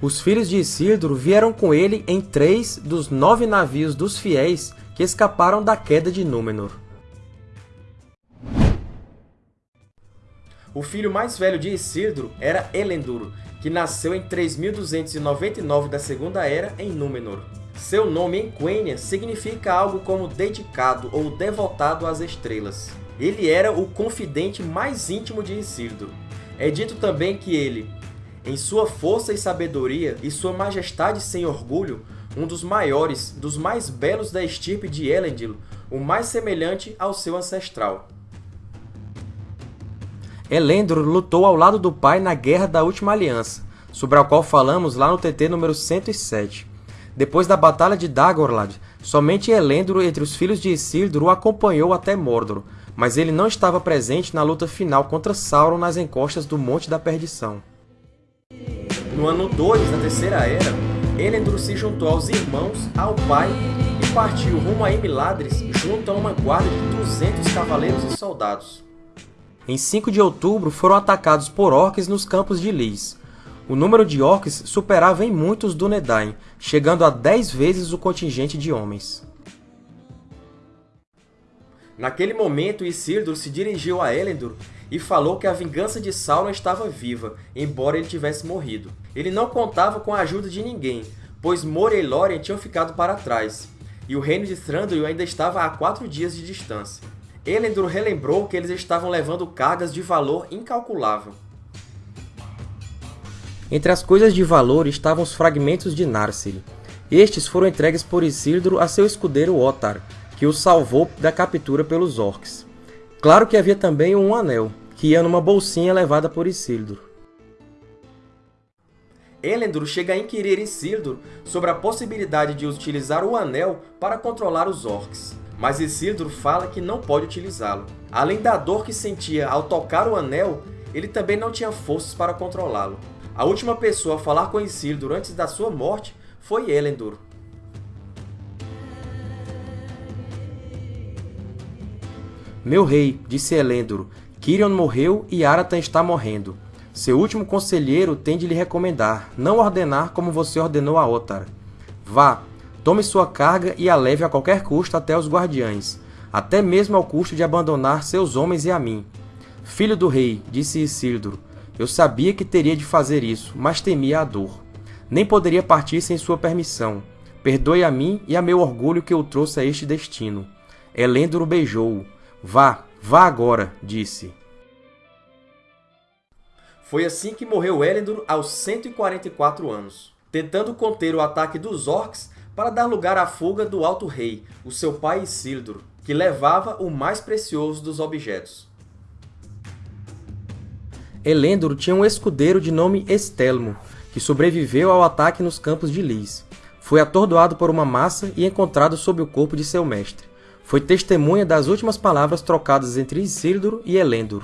Os filhos de Isildur vieram com ele em três dos nove navios dos fiéis que escaparam da queda de Númenor. O filho mais velho de Isildur era Elendil, que nasceu em 3299 da Segunda Era em Númenor. Seu nome em Quenya significa algo como dedicado ou devotado às estrelas. Ele era o confidente mais íntimo de Isildur. É dito também que ele, em sua força e sabedoria e sua majestade sem orgulho, um dos maiores, dos mais belos da estirpe de Elendil, o mais semelhante ao seu ancestral. Elendil lutou ao lado do pai na Guerra da Última Aliança, sobre a qual falamos lá no TT número 107. Depois da Batalha de Dagorlad, somente Elendil entre os filhos de Isildur o acompanhou até Mordor, mas ele não estava presente na luta final contra Sauron nas encostas do Monte da Perdição. No ano 2 da Terceira Era, Elendil se juntou aos irmãos, ao pai, e partiu rumo a Emiladris junto a uma guarda de 200 cavaleiros e soldados. Em 5 de outubro, foram atacados por orcs nos campos de Lys. O número de orcs superava em muitos Dúnedain, chegando a 10 vezes o contingente de homens. Naquele momento, Isildur se dirigiu a Elendil e falou que a vingança de Sauron estava viva, embora ele tivesse morrido. Ele não contava com a ajuda de ninguém, pois Moria e Lórien tinham ficado para trás, e o reino de Thranduil ainda estava a quatro dias de distância. Elendil relembrou que eles estavam levando cargas de valor incalculável. Entre as coisas de valor estavam os fragmentos de Narsil. Estes foram entregues por Isildur a seu escudeiro Otar, que o salvou da captura pelos orcs. Claro que havia também um anel, que ia numa bolsinha levada por Isildur. Elendil chega a inquirir Isildur sobre a possibilidade de utilizar o Anel para controlar os Orcs, mas Isildur fala que não pode utilizá-lo. Além da dor que sentia ao tocar o Anel, ele também não tinha forças para controlá-lo. A última pessoa a falar com Isildur antes da sua morte foi Elendil. Meu rei, disse Elendil, Quirion morreu e Aratan está morrendo. Seu último conselheiro tem de lhe recomendar, não ordenar como você ordenou a Otar. Vá, tome sua carga e a leve a qualquer custo até os guardiães, até mesmo ao custo de abandonar seus homens e a mim. Filho do rei, disse Isildur, eu sabia que teria de fazer isso, mas temia a dor. Nem poderia partir sem sua permissão. Perdoe a mim e a meu orgulho que eu trouxe a este destino. Elendil beijou-o. Vá, vá agora, disse. Foi assim que morreu Elendil aos 144 anos, tentando conter o ataque dos Orcs para dar lugar à fuga do Alto Rei, o seu pai Isildur, que levava o mais precioso dos objetos. Elendil tinha um escudeiro de nome Estelmo, que sobreviveu ao ataque nos campos de Lys. Foi atordoado por uma massa e encontrado sob o corpo de seu mestre foi testemunha das últimas palavras trocadas entre Isildur e Elendil.